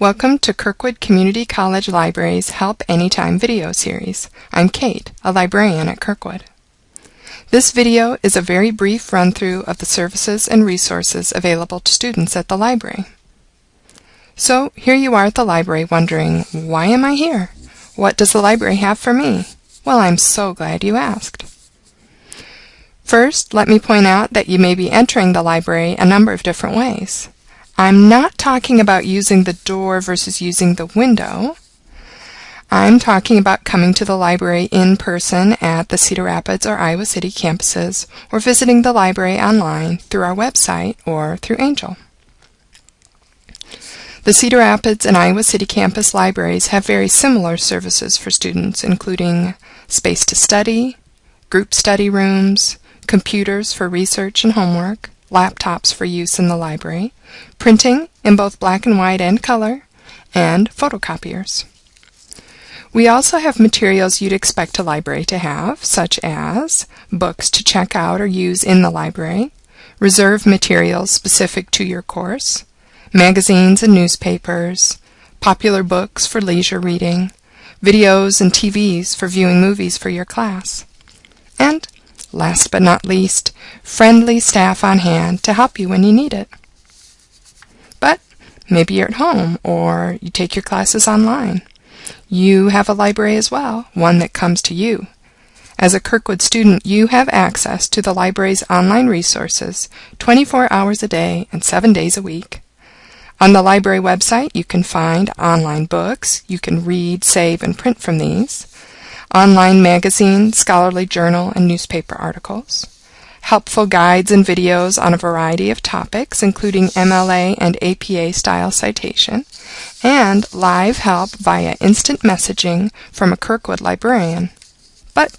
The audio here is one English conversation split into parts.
Welcome to Kirkwood Community College Library's Help Anytime video series. I'm Kate, a librarian at Kirkwood. This video is a very brief run-through of the services and resources available to students at the library. So here you are at the library wondering, why am I here? What does the library have for me? Well, I'm so glad you asked. First, let me point out that you may be entering the library a number of different ways. I'm not talking about using the door versus using the window. I'm talking about coming to the library in person at the Cedar Rapids or Iowa City campuses or visiting the library online through our website or through Angel. The Cedar Rapids and Iowa City campus libraries have very similar services for students, including space to study, group study rooms, computers for research and homework, laptops for use in the library, printing in both black and white and color, and photocopiers. We also have materials you'd expect a library to have, such as books to check out or use in the library, reserve materials specific to your course, magazines and newspapers, popular books for leisure reading, videos and TVs for viewing movies for your class, last but not least, friendly staff on hand to help you when you need it. But maybe you're at home or you take your classes online. You have a library as well, one that comes to you. As a Kirkwood student, you have access to the library's online resources 24 hours a day and 7 days a week. On the library website, you can find online books. You can read, save, and print from these online magazine, scholarly journal, and newspaper articles, helpful guides and videos on a variety of topics, including MLA and APA style citation, and live help via instant messaging from a Kirkwood librarian. But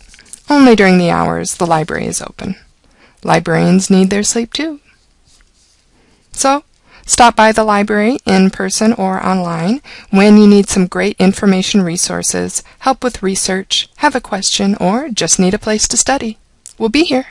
only during the hours the library is open. Librarians need their sleep too. So, Stop by the library in person or online when you need some great information resources, help with research, have a question, or just need a place to study. We'll be here.